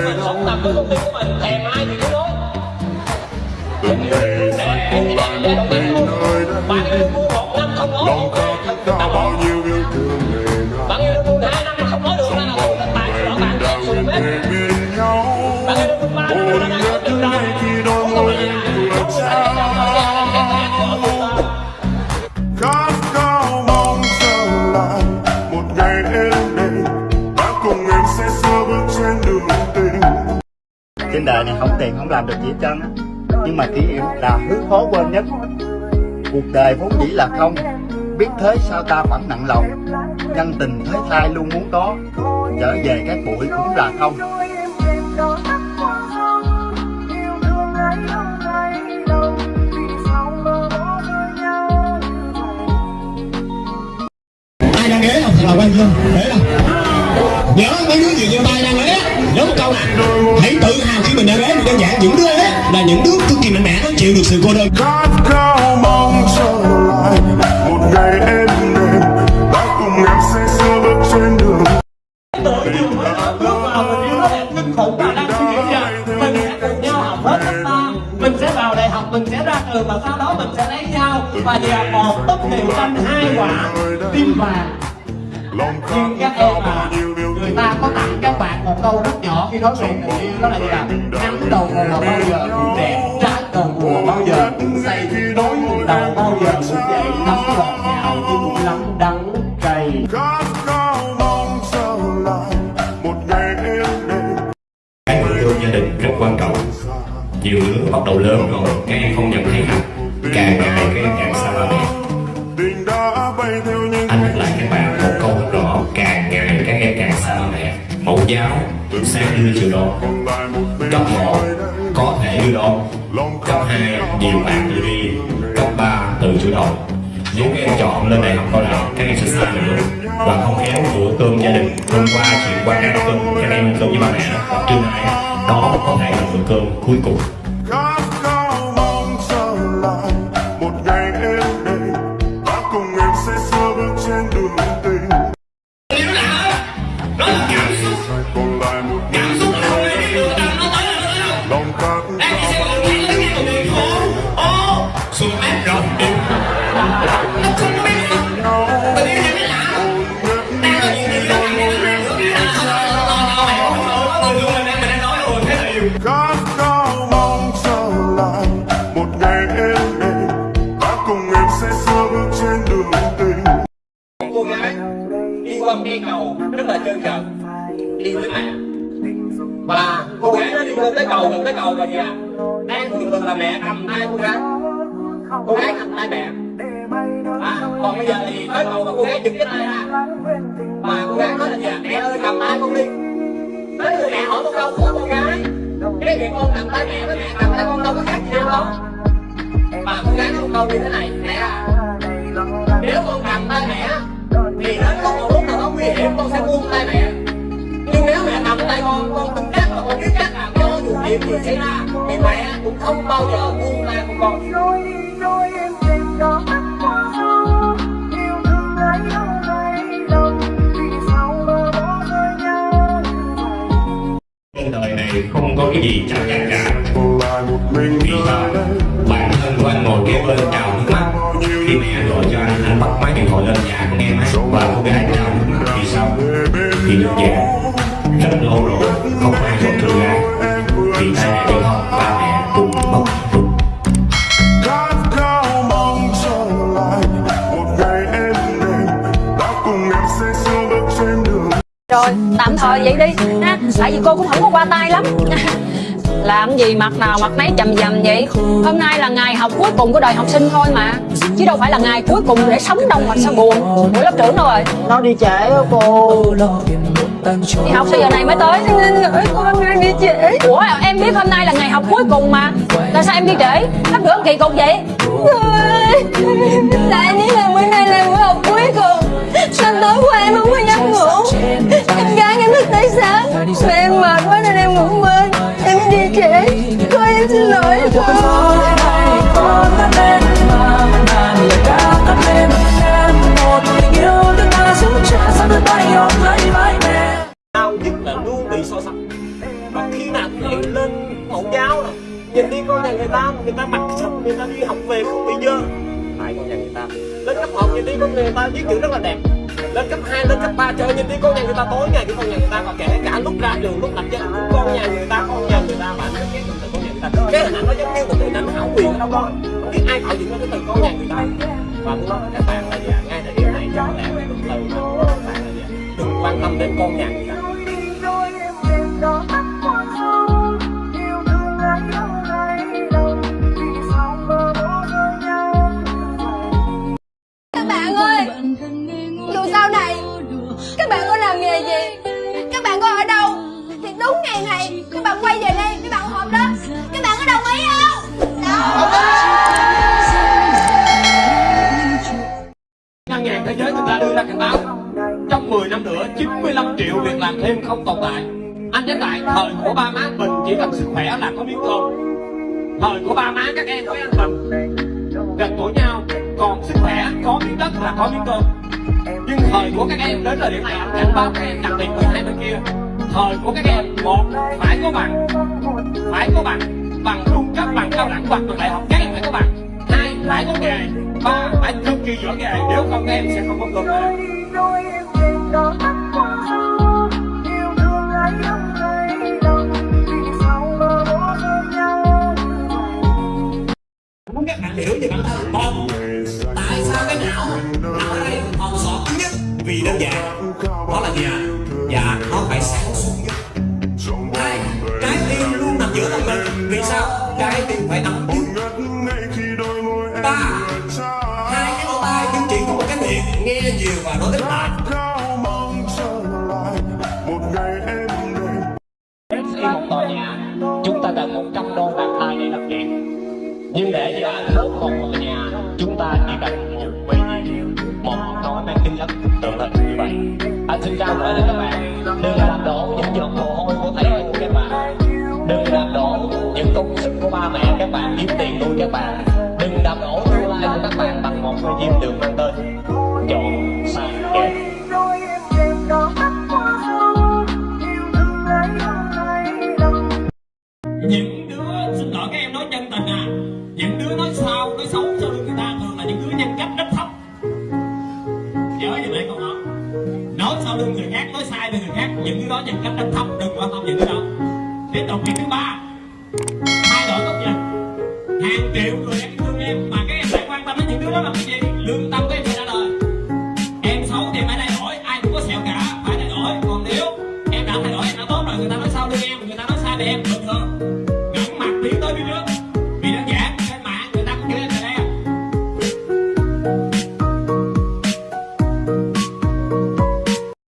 của mình sống tập với công ty của mình thèm ai thì cứ nói từng ngày dài còn lại một mình nơi đất bạn yêu mua một năm không nói lòng ta ta bao nhiêu yêu thương ngày nào bạn yêu mua hai năm không nói được là trong thất vòng bại của bạn đang về bên nhau bạn nhớ khi đôi môi em vừa trao khát khao mong trở lại một ngày em đây đã cùng em sẽ xưa bước trên đường tình trên đời này không tiền, không làm được gì hết trơn á. Nhưng mà kỷ niệm là thứ khó quên nhất. Cuộc đời vốn dĩ là không. Biết thế sao ta vẫn nặng lòng. Nhân tình thế thai luôn muốn có. Trở về cái bụi cũng là không. Ai đang ghế không? Thật là quan dương ghế đâu? Nhớ mấy đứa gì như tay đang ghế nhớ một câu nè hãy tự hào khi mình đang ghế vì đơn giản những đứa ghế là những đứa cực kỳ mạnh mẽ nó chịu được sự cô đơn. Mong lại một ngày đã cùng em bước trên đường. Mình sẽ vào đại học mình sẽ ra trường và sau đó mình sẽ lấy nhau và về một tốt nghiệp xanh hai quả tim vàng nhưng các em à yêu người thương ta có tặng các bạn một câu rất nhỏ khi nói chuyện tình yêu đó là gì ạ nắng đầu mùa bao giờ cũng đẹp trái đầu mùa bao giờ cũng say đối mùa đầu bao giờ cũng vậy nắng ngọt ngào như một lắm đắng cay. Cái tình yêu gia đình rất quan trọng. Nhiều đứa bắt đầu lớn rồi các em không nhận thấy hạnh. Càng ngày các em càng giáo sáng đưa chiều đó. Cấp một có thể đưa đón cấp khát 2 nhiều bạn tự đi. Cấp ba, tự chủ động. Nếu các em chọn lên đại học cao đẳng, các em sẽ xa nữa và không khéo bữa cơm gia đình. Hôm qua chuyện qua các cơm. Các em ăn cơm với ba mẹ. Đó trưa nay, đó có thể là bữa cơm cuối cùng. Đi với mẹ. Và cô gái đó đi lên tới cầu gần tới cầu rồi nhà đang thường thường là mẹ cầm tay cô gái. Cô gái cầm tay mẹ. À, còn bây giờ thì tới cầu và cô gái chụp cái tay ra và cô gái nói là dạ mẹ ơi cầm tay con đi. Tới người mẹ hỏi một câu của cô gái cái việc con cầm tay mẹ với mẹ cầm tay con đâu có khác gì đâu? Đâu và cô gái nói một câu như thế này mẹ à nếu con cầm tay mẹ thì đến lúc một lúc nào đó nguy hiểm con sẽ buông tay mẹ con con tin chắc và con biết chắc là cho dù chuyện gì xảy ra thì mẹ cũng không bao giờ buông tay của con. Nói đi nói em đêm đó mắt qua gió. Yêu thương ấy không hay lòng Vì sao mà bỏ rơi nhau như vậy? Trên đời này không có cái gì chắc chắn cả vì sao? bạn thân của anh ngồi kế bên trào nước mắt. Khi mẹ gọi cho anh anh bắt máy điện thoại lên nhà con nghe máy. Và cô gái trào nước mắt. Vì sao? vì đơn giản rất lâu rồi Rồi, tạm thời vậy đi. Ha. Tại vì cô cũng không có qua tay lắm. Làm gì mặt nào mặt nấy chầm chầm vậy? Hôm nay là ngày học cuối cùng của đời học sinh thôi mà. Chứ đâu phải là ngày cuối cùng để sống đông hoặc sao buồn. Ủa lớp trưởng đâu rồi? Nó đi trễ cô. Đi học sao giờ này mới tới Con đi trễ. Ủa em biết hôm nay là ngày học cuối cùng mà. Là sao em đi trễ? Lớp trưởng kỳ cục vậy nhìn đi con người ta viết chữ rất là đẹp. Lên cấp 2, lên cấp 3 chơi nhìn đi con nhà người ta tối ngày cái con nhà người ta và kể cả lúc ra đường lúc tập cũng con nhà người ta con nhà người ta bạn nói cái từ con nhà người ta. Cái hình ảnh nó giống như một hình ảnh hảo quyền ở đâu đó không biết ai tạo dựng nó cái từ con nhà người ta. Và muốn nói bạn ơi. Dù sau này Các bạn có làm nghề gì? Các bạn có ở đâu? Thì đúng ngày này Các bạn quay về đây Các bạn họp đó. Các bạn có đồng ý không? Ngân hàng thế giới người ta đưa ra cảnh báo. Trong 10 năm nữa 95 triệu việc làm thêm không tồn tại. Anh nhắc lại thời của ba má mình chỉ cần sức khỏe là có miếng cơm thời của ba má các em với anh bằng gần tuổi nhau còn sức khỏe, có miếng đất là có miếng cơm. Nhưng thời của các em đến thời điểm này anh cảnh báo các em đặc biệt với hai bên kia. Thời của các em, một, phải có bằng. Phải có bằng. Bằng trung cấp, bằng cao đẳng hoặc bằng đại học, các em phải có bằng. Hai, phải có nghề. Ba, phải cực kỳ giỏi nghề. Nếu không, các em sẽ không có cơ hội. Muốn các bạn hiểu về bản thân một tại sao đây nhất, vì đơn giản đó là gì ạ dạ nó phải sáng suốt nhất. Hai trái tim luôn nằm giữa lòng mình. Vì sao? Trái tim phải nằm trước ba, hai cái lỗ tai chứng chỉ của một cái miệng. Nghe nhiều và nói ít lại. Một ngày em một tòa nhà, chúng ta cần 100 đô bàn tay để làm nghiệp nhưng để dự án phúc một tòa nhà, chúng ta chỉ cần một bì một anh xin trao đổi đến các bạn, đừng làm đổ những giọt mồ hôi của thầy, của các bạn. Đừng làm đổ những công sức của ba mẹ các bạn, kiếm tiền nuôi các bạn. Đừng làm đổ tương lai của các bạn bằng một đôi chim đường mang tên. Sau lưng người khác nói sai về người khác. Những cái đó nhận cách đánh thấp, đừng quan tâm những cái đó. Tiếp tục việc thứ ba. Thay đổi góc nhìn. Hàng triệu người